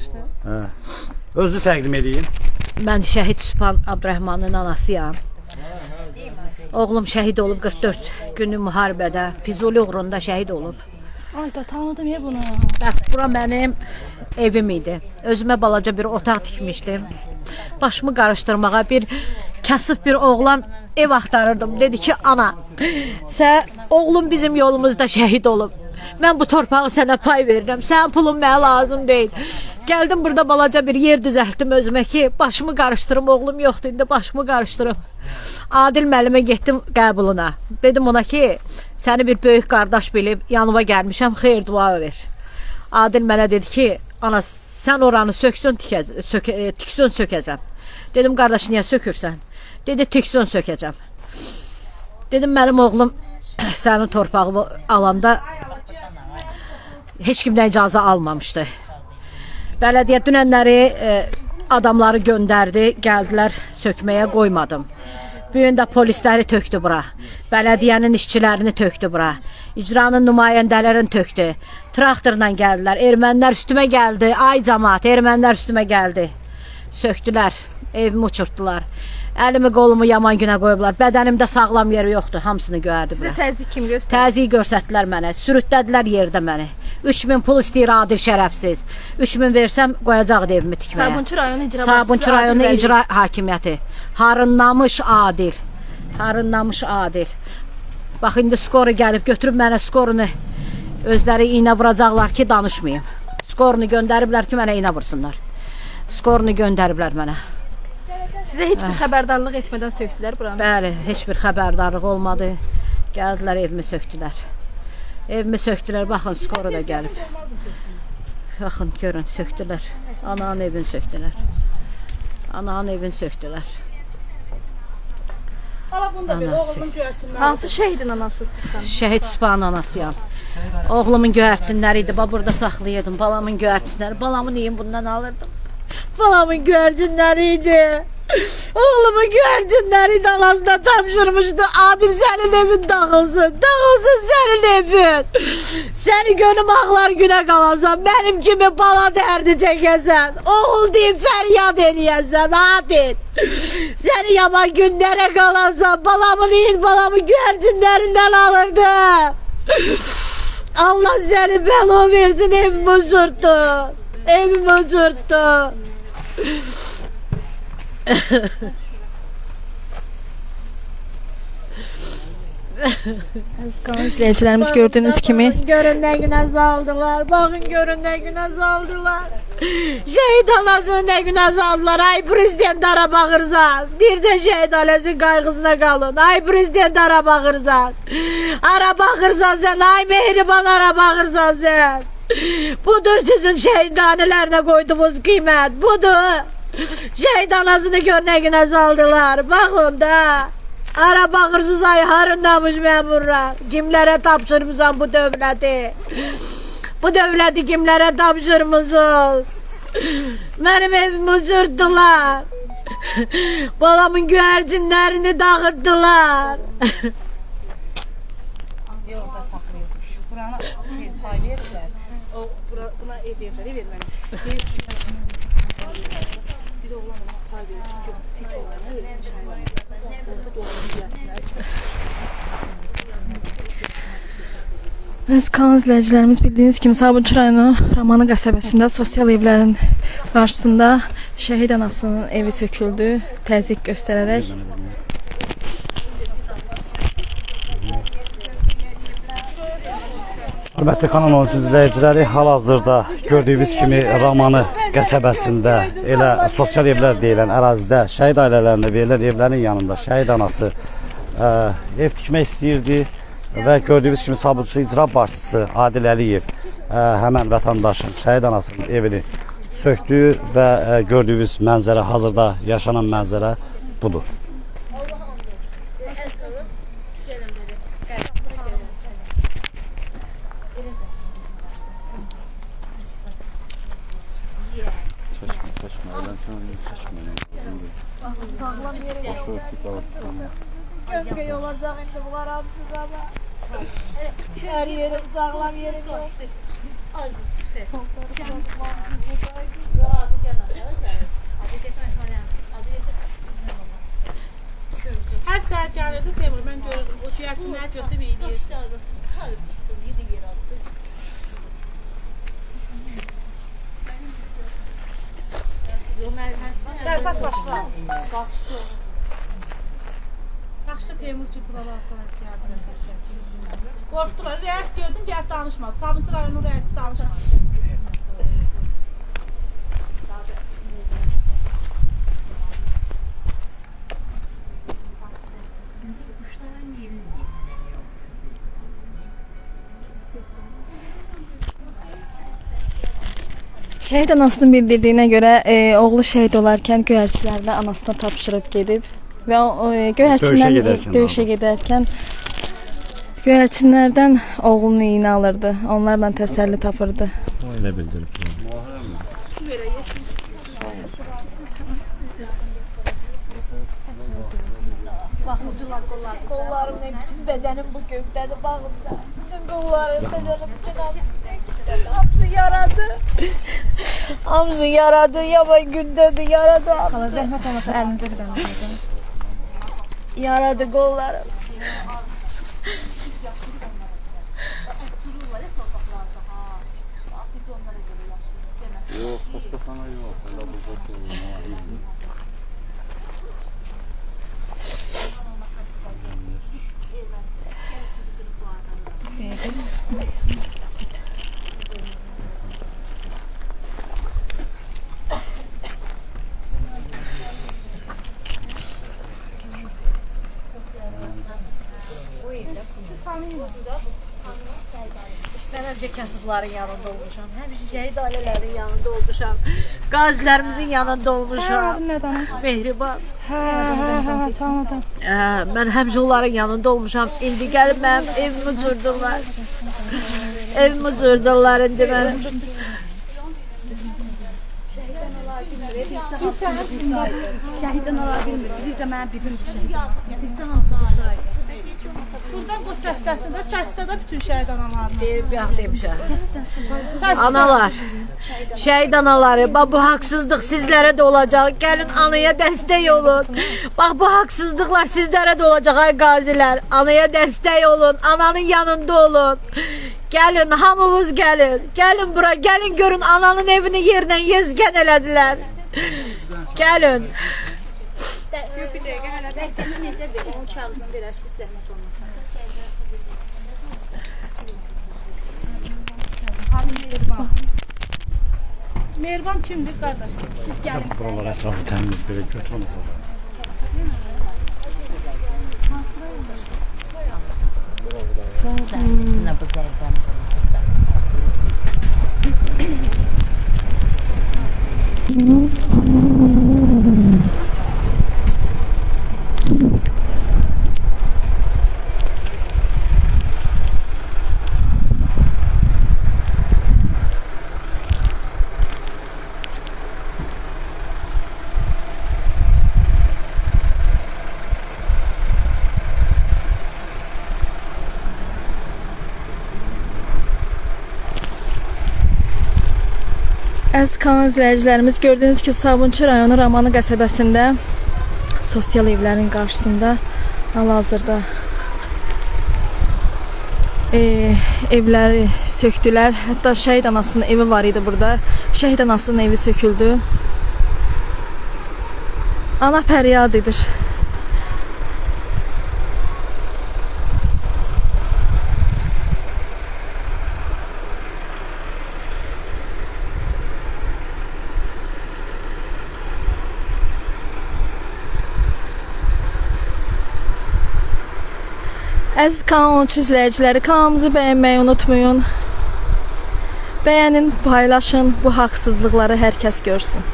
Yaxşıdır. Hə. Özü təqdim edin. Mən şəhid Sübhan Abdurrahmanın anasıyam. Oğlum şəhid olub 44 günlük müharibədə Füzuli uğrunda şəhid olub. Ay da tanıdım ya bunu. Bax, bura mənim evim idi. Özümə balaca bir otaq tikmişdim. Başımı qarışdırmağa bir kasıb bir oğlan ev axtarırdım. Dedi ki, ana, sən oğlum bizim yolumuzda şəhid olub. Mən bu torpağı sənə pay verirəm. Sənin pulun mənə lazım deyil. Gəldim burada balaca bir yer düzəltdim özümə ki, başımı qarışdırım, oğlum yoxdur, indi başımı qarışdırım. Adil müəllimə getdim qəbuluna. Dedim ona ki, səni bir böyük qardaş bilib yanıma gəlmişəm, xeyir dua ver. Adil mənə dedi ki, ana sən oranı söksün tikəz, sök, e, tiksun sökəcəm. Dedim qardaş niyə sökürsən? Dedi tiksun sökəcəm. Dedim mənim oğlum sənin torpağını alanda heç kimdən icazə almamışdı. Bələdiyyə dünənləri e, adamları göndərdi, gəldilər sökməyə qoymadım. Bu gün də polisləri tökdü bura. Bələdiyyənin işçilərini tökdü bura. İcranın nümayəndələrini tökdü. Traktorla gəldilər. Ermənilər üstümə gəldi. Ay cəmaət, ermənilər üstümə gəldi. Sökdülər, evimi uçurtdular. Əlimi qolumu yaman günə qoyublar. Bədənimdə sağlam yeri yoxdur. Hamısını göyərdi bura. Sizə təzyiq kim göstərdi? Təzyiq göstərdilər mənə. Sürütlədilər yerdə məni. 3000 pul istəyir adil şərəfsiz. 3000 versəm qoyacaqdı evimi tikməyə. Sabunçu rayonu icra Sabunçu rayonu Adil icra hakimiyyəti. Harınlamış adil. Harınlamış adil. Bax indi skoru gəlib götürüb mənə skorunu özləri iynə vuracaqlar ki, danışmayım. Skorunu göndəriblər ki, mənə iynə vursunlar. Skorunu göndəriblər mənə. Sizə heç bir xəbərdarlıq etmədən sökdülər buranı. Bəli, heç bir xəbərdarlıq olmadı. Gəldilər evimi sökdülər. Evimi sökdülər. Baxın, skoru da gəlib. Baxın, görün, sökdülər. Ananın evini sökdülər. Ananın evini sökdülər. Anası. Hansı şəhidin anası sizdən? Şəhid Sübhanın anasıyam. Oğlumun göyərçinləri idi. Bax burada saxlayırdım. Balamın göyərçinləri. Balamı neyin bundan alırdım? Balamın göyərçinləri idi. Oğlumun göyərçinləri idi anasına tapşırmışdı. Adil sənin evin dağılsın. Dağılsın sənin evin. Səni gönüm ağlar günə qalasan. Mənim kimi bala dərdi çəkəsən. Oğul deyib fəryad eləyəsən. Adil. Səni yaman günlərə qalasan. Balamın il balamın göyərçinlərindən alırdım. Allah seni belo versin evimi uçurttu. Evimi uçurttu. Qanun izləyicilərimiz gördüyünüz kimi Görün ne güne saldılar. Bakın görün ne güne saldılar. Şehit anasını ne güne saldılar. Ay prezident ara bağırsan. Dircen şehit ailesinin kaygısına kalın. Ay prezident ara bağırsan. Ara bağırsan sen. Ay mehriban ara bağırsan sen. Budur sizin şehithanelerine koyduğunuz kıymet. Budur. Şehit anasını gör ne güne saldılar. Bakın da. Ara bağırsız ay harındamış memurlar. Kimlere tapşırmışsan bu devleti? Bu devleti kimlere tapşırmışsınız? Benim evimi uçurttular. Balamın güvercinlerini dağıttılar. Yolda saxlayırmış. Buranı şey, pay verirlər. O bura, buna ev verləri verməli. Bir oğlan ona pay verir. Çünki tek oğlanı özünün şahidi. Bəs kanal izləyicilərimiz bildiyiniz kimi Sabunçu rayonu Ramanı qəsəbəsində sosial evlərin qarşısında şəhid anasının evi söküldü, təzyiq göstərərək. Hörmətli kanal 13 izləyiciləri, hal-hazırda gördüyünüz kimi Ramanı qəsəbəsində elə sosial evlər deyilən ərazidə şəhid ailələrinə verilən evlərin yanında şəhid anası ə, ev tikmək istəyirdi və gördüyünüz kimi Sabunçu icra başçısı Adil Əliyev ə, həmən vətəndaşın şəhid anasının evini sökdü və ə, gördüyünüz mənzərə hazırda yaşanan mənzərə budur. Sağlam yere yolladık. Köpke yolacak şimdi bunlar abisiz ama. Her yerim sağlam yerim yok. Her sercanede temur ben görürdüm. O tüyatsın her kötü bir iyi. Şərfət başqa. Qaçdı. Yaxşı Teymur ki, buralardan gəldi. Qorxdular. Rəis gördüm, gəlib danışmadı. Sabunçu rayonunun rəisi danışmadı. Şəhid anasının bildirdiyinə görə e, oğlu şəhid olarkən göyərçilərdə anasına tapşırıb gedib və o e, göyərçindən Döyüşə gedərkən döyüşə gedərkən göyərçinlərdən oğlunun iyini alırdı. Onlarla təsəlli tapırdı. Elə bildirib. Baxırdılar qollar. Qollarımla bütün bədənim bu göydədir. Bağımda. Bütün qollarım, bədənim, bütün hamısı. Hamısı yaradı. Hamısı yaradı. Yaman gündədir. Yaradı. Hala zəhmət olmasa əlinizə bir dənə Yaradı qollarım. Mən həmişə kasıbların yanında olmuşam. Həmişə şəhid ailələrin yanında olmuşam. Qazilərimizin yanında olmuşam. Mehriban. Hə, hə, hə, tanıdım. Hə, mən həmişə onların yanında olmuşam. İndi gəlib mənim evimi cürdürlər. evimi cürdürlər indi mənim. Şəhiddən ola bilmir. Bir də mənim bibim şəhid. Biz hamısı buradayıq. Buradan bu səsləsin də, səslə də bütün şəhid analarını. Deyib yax demişəm. Səslə. Analar, şəhid anaları, bax bu haqsızlıq sizlərə də olacaq. Gəlin anaya dəstək olun. Bax bu haqsızlıqlar sizlərə də olacaq ay qazilər. Anaya dəstək olun, ananın yanında olun. Gəlin, hamımız gəlin. Gəlin bura, gəlin görün ananın evini yerlə yezgən elədilər. Gəlin. Bir dəqiqə hələ vəziyyəti necədir? Onun kağızını verərsiz zəhmət olmasa. Mehriban kimdir qardaş? Siz gəlin. Buralar ətrafı təmiz belə götürməsə də. Əziz kanal izləyicilərimiz, gördüyünüz ki, Sabunçu rayonu Ramanı qəsəbəsində sosial evlərin qarşısında hal-hazırda e, evləri sökdülər. Hətta şəhid anasının evi var idi burada. Şəhid anasının evi söküldü. Ana fəryad edir. Əziz kanal 13 izləyiciləri, kanalımızı bəyənməyi unutmayın. Bəyənin, paylaşın, bu haqsızlıqları hər kəs görsün.